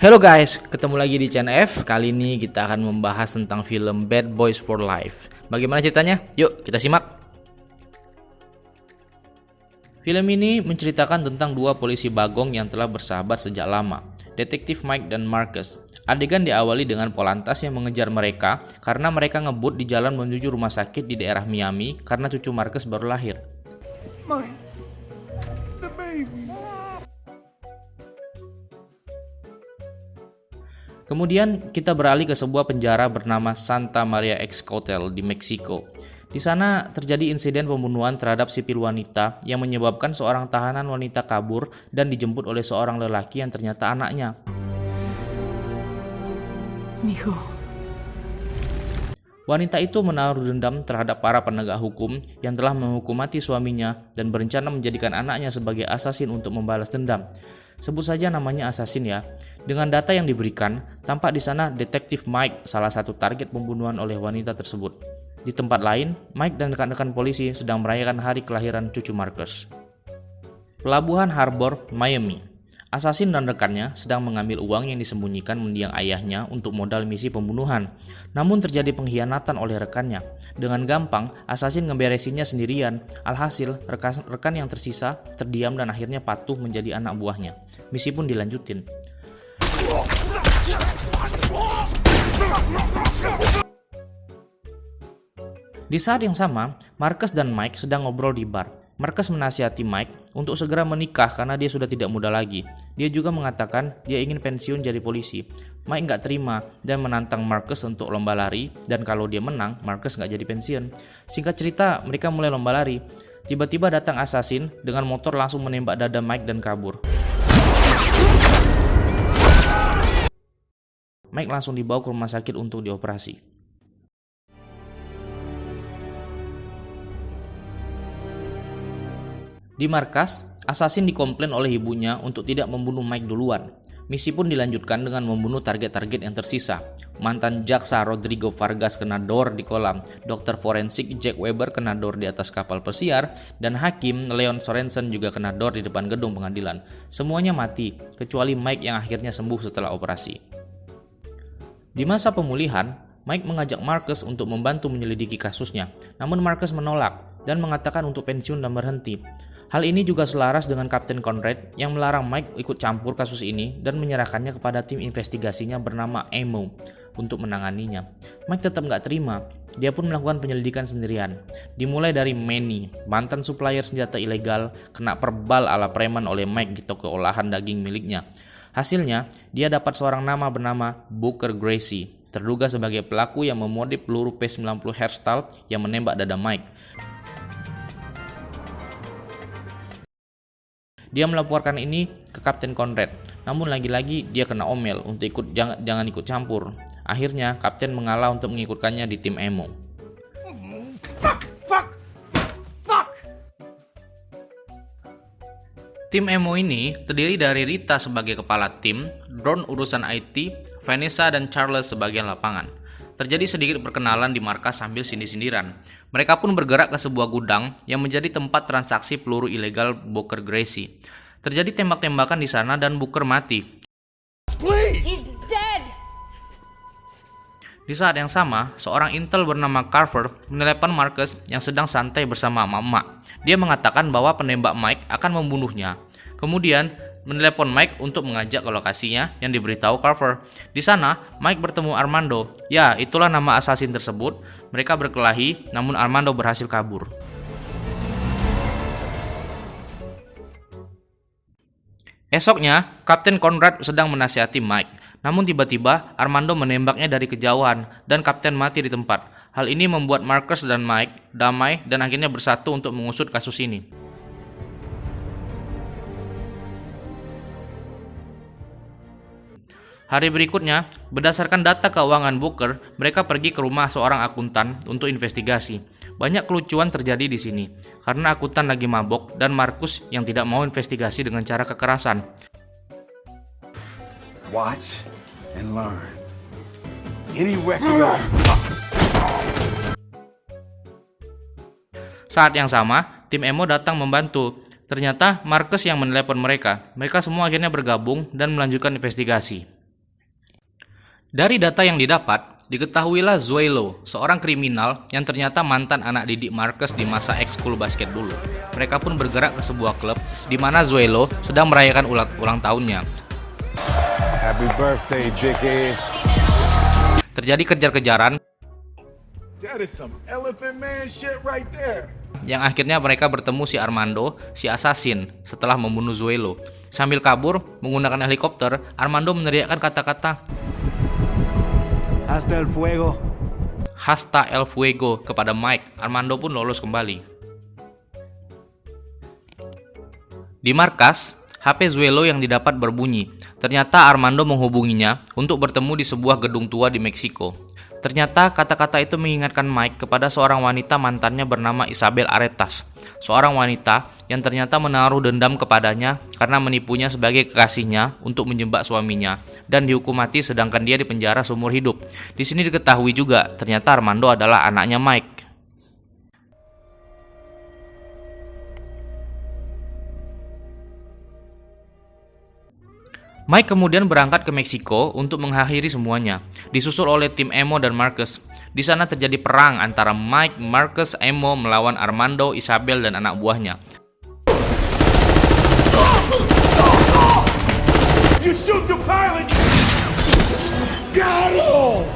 Halo guys, ketemu lagi di channel F. Kali ini kita akan membahas tentang film Bad Boys for Life. Bagaimana ceritanya? Yuk, kita simak. Film ini menceritakan tentang dua polisi bagong yang telah bersahabat sejak lama, Detektif Mike dan Marcus. Adegan diawali dengan Polantas yang mengejar mereka karena mereka ngebut di jalan menuju rumah sakit di daerah Miami karena cucu Marcus baru lahir. Mike, Kemudian kita beralih ke sebuah penjara bernama Santa Maria Ex Hotel di Meksiko. Di sana terjadi insiden pembunuhan terhadap sipil wanita yang menyebabkan seorang tahanan wanita kabur dan dijemput oleh seorang lelaki yang ternyata anaknya. Mijo, Wanita itu menaruh dendam terhadap para penegak hukum yang telah menghukum mati suaminya dan berencana menjadikan anaknya sebagai asasin untuk membalas dendam. Sebut saja namanya asasin ya. Dengan data yang diberikan, tampak di sana detektif Mike salah satu target pembunuhan oleh wanita tersebut. Di tempat lain, Mike dan rekan-rekan polisi sedang merayakan hari kelahiran cucu Marcus. Pelabuhan Harbor, Miami. Asasin dan rekannya sedang mengambil uang yang disembunyikan mendiang ayahnya untuk modal misi pembunuhan. Namun terjadi pengkhianatan oleh rekannya. Dengan gampang, Asasin ngeberesinnya sendirian. Alhasil, rekan, rekan yang tersisa terdiam dan akhirnya patuh menjadi anak buahnya. Misi pun dilanjutin. Di saat yang sama, Marcus dan Mike sedang ngobrol di bar. Marcus menasihati Mike untuk segera menikah karena dia sudah tidak muda lagi. Dia juga mengatakan dia ingin pensiun jadi polisi. Mike nggak terima dan menantang Marcus untuk lomba lari dan kalau dia menang, Marcus nggak jadi pensiun. Singkat cerita, mereka mulai lomba lari. Tiba-tiba datang assassin dengan motor langsung menembak dada Mike dan kabur. Mike langsung dibawa ke rumah sakit untuk dioperasi. Di markas, Assassin dikomplain oleh ibunya untuk tidak membunuh Mike duluan. Misi pun dilanjutkan dengan membunuh target-target yang tersisa. Mantan jaksa Rodrigo Vargas kena dor di kolam, dokter forensik Jack Weber kena dor di atas kapal pesiar, dan hakim Leon Sorensen juga kena dor di depan gedung pengadilan. Semuanya mati, kecuali Mike yang akhirnya sembuh setelah operasi. Di masa pemulihan, Mike mengajak Marcus untuk membantu menyelidiki kasusnya, namun Marcus menolak dan mengatakan untuk pensiun dan berhenti. Hal ini juga selaras dengan Kapten Conrad yang melarang Mike ikut campur kasus ini dan menyerahkannya kepada tim investigasinya bernama Emo untuk menanganinya. Mike tetap nggak terima, dia pun melakukan penyelidikan sendirian. Dimulai dari Manny, mantan supplier senjata ilegal, kena perbal ala preman oleh Mike di toko olahan daging miliknya. Hasilnya, dia dapat seorang nama bernama Booker Gracie, terduga sebagai pelaku yang memodif peluru P90 hairstyle yang menembak dada Mike. Dia melaporkan ini ke Kapten Conrad, namun lagi-lagi dia kena omel untuk ikut jangan, jangan ikut campur. Akhirnya Kapten mengalah untuk mengikutkannya di tim Emo. fuck, fuck, fuck. Tim Emo ini terdiri dari Rita sebagai kepala tim, Drone urusan IT, Vanessa dan Charles sebagai lapangan. Terjadi sedikit perkenalan di markas sambil sindir-sindiran. Mereka pun bergerak ke sebuah gudang yang menjadi tempat transaksi peluru ilegal Booker Gracie. Terjadi tembak-tembakan di sana dan Booker mati. Please. He's dead! Di saat yang sama, seorang intel bernama Carver menelepon Marcus yang sedang santai bersama emak-emak. Dia mengatakan bahwa penembak Mike akan membunuhnya. Kemudian, menelepon Mike untuk mengajak ke lokasinya yang diberitahu Carver. Di sana, Mike bertemu Armando. Ya, itulah nama assassin tersebut. Mereka berkelahi, namun Armando berhasil kabur. Esoknya, Kapten Conrad sedang menasihati Mike. Namun tiba-tiba Armando menembaknya dari kejauhan dan Kapten mati di tempat. Hal ini membuat Marcus dan Mike damai dan akhirnya bersatu untuk mengusut kasus ini. Hari berikutnya, berdasarkan data keuangan Booker, mereka pergi ke rumah seorang akuntan untuk investigasi. Banyak kelucuan terjadi di sini, karena akuntan lagi mabok dan Markus yang tidak mau investigasi dengan cara kekerasan. Watch and learn. Any record Saat yang sama, tim Emo datang membantu. Ternyata Marcus yang menelepon mereka. Mereka semua akhirnya bergabung dan melanjutkan investigasi. Dari data yang didapat, diketahuilah Zuelo, seorang kriminal yang ternyata mantan anak didik Marcus di masa ekskul basket dulu. Mereka pun bergerak ke sebuah klub di mana Zuelo sedang merayakan ulang, ulang tahunnya. Happy birthday. Terjadi kejar-kejaran right yang akhirnya mereka bertemu si Armando, si assassin, setelah membunuh Zuelo. Sambil kabur menggunakan helikopter, Armando meneriakkan kata-kata Hasta el fuego. Hasta el fuego kepada Mike. Armando pun lolos kembali. Di markas, HP Zuelo yang didapat berbunyi. Ternyata Armando menghubunginya untuk bertemu di sebuah gedung tua di Meksiko. Ternyata kata-kata itu mengingatkan Mike kepada seorang wanita mantannya bernama Isabel Aretas. Seorang wanita yang ternyata menaruh dendam kepadanya karena menipunya sebagai kekasihnya untuk menjebak suaminya dan dihukum mati sedangkan dia dipenjara seumur hidup. Di sini diketahui juga ternyata Armando adalah anaknya Mike. Mike kemudian berangkat ke Meksiko untuk mengakhiri semuanya, disusul oleh tim Emo dan Marcus. Di sana terjadi perang antara Mike, Marcus, Emo melawan Armando, Isabel, dan anak buahnya. You shoot the pilot. Got him.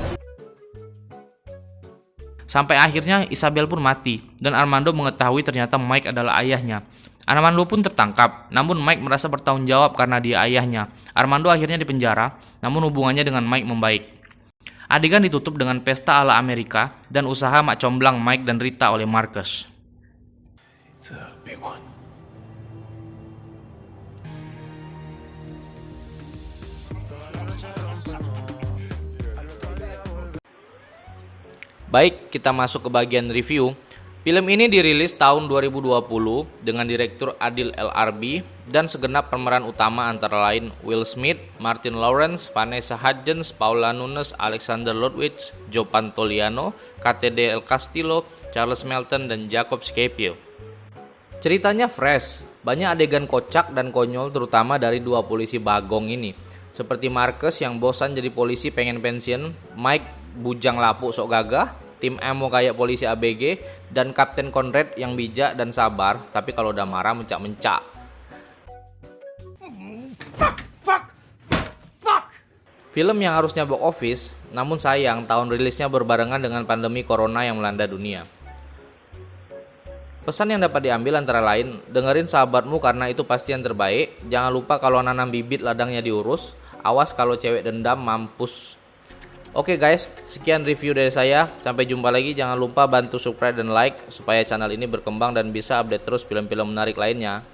Sampai akhirnya Isabel pun mati, dan Armando mengetahui ternyata Mike adalah ayahnya. Armando pun tertangkap, namun Mike merasa bertanggung jawab karena dia ayahnya. Armando akhirnya dipenjara, namun hubungannya dengan Mike membaik. Adegan ditutup dengan pesta ala Amerika dan usaha mak comblang Mike dan Rita oleh Marcus. It's a big one. Baik, kita masuk ke bagian review. Film ini dirilis tahun 2020 dengan direktur Adil LRB dan segenap pemeran utama antara lain Will Smith, Martin Lawrence, Vanessa Hudgens, Paula Nunes, Alexander Ludwig, Joe Pantoliano, KTD El Castillo, Charles Melton, dan Jacob Scapio. Ceritanya fresh, banyak adegan kocak dan konyol terutama dari dua polisi bagong ini. Seperti Marcus yang bosan jadi polisi pengen pensiun, Mike bujang lapuk sok gagah, tim Emo kayak polisi ABG, dan Kapten Conrad yang bijak dan sabar, tapi kalau udah marah mencak-mencak. Film yang harusnya box office, namun sayang tahun rilisnya berbarengan dengan pandemi corona yang melanda dunia. Pesan yang dapat diambil antara lain, dengerin sahabatmu karena itu pasti yang terbaik. Jangan lupa kalau nanam bibit ladangnya diurus. Awas kalau cewek dendam mampus. Oke guys, sekian review dari saya. Sampai jumpa lagi. Jangan lupa bantu subscribe dan like supaya channel ini berkembang dan bisa update terus film-film menarik lainnya.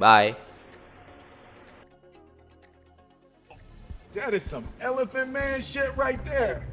Bye. That is some elephant man shit right there.